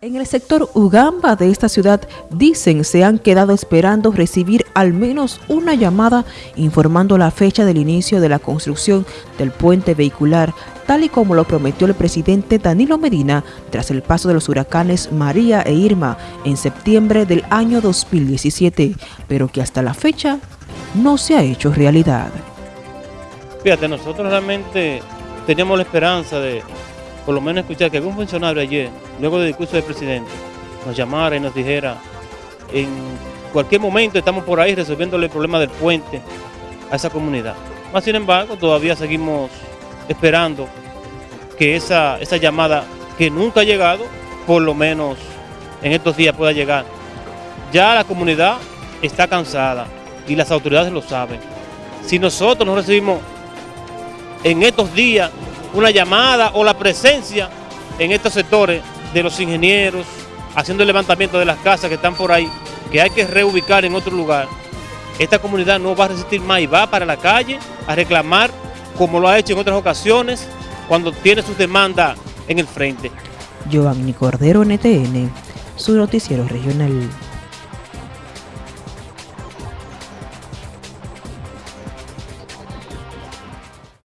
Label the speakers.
Speaker 1: En el sector Ugamba de esta ciudad dicen se han quedado esperando recibir al menos una llamada informando la fecha del inicio de la construcción del puente vehicular, tal y como lo prometió el presidente Danilo Medina tras el paso de los huracanes María e Irma en septiembre del año 2017, pero que hasta la fecha no se ha hecho realidad.
Speaker 2: Fíjate, nosotros realmente teníamos la esperanza de por lo menos escuchar que algún funcionario ayer, luego del discurso del presidente, nos llamara y nos dijera, en cualquier momento estamos por ahí resolviéndole el problema del puente a esa comunidad. Más sin embargo, todavía seguimos esperando que esa, esa llamada que nunca ha llegado, por lo menos en estos días pueda llegar. Ya la comunidad está cansada y las autoridades lo saben. Si nosotros no recibimos en estos días una llamada o la presencia en estos sectores de los ingenieros, haciendo el levantamiento de las casas que están por ahí, que hay que reubicar en otro lugar, esta comunidad no va a resistir más y va para la calle a reclamar, como lo ha hecho en otras ocasiones, cuando tiene sus demandas en el frente.
Speaker 1: Giovanni Cordero, NTN, su noticiero regional.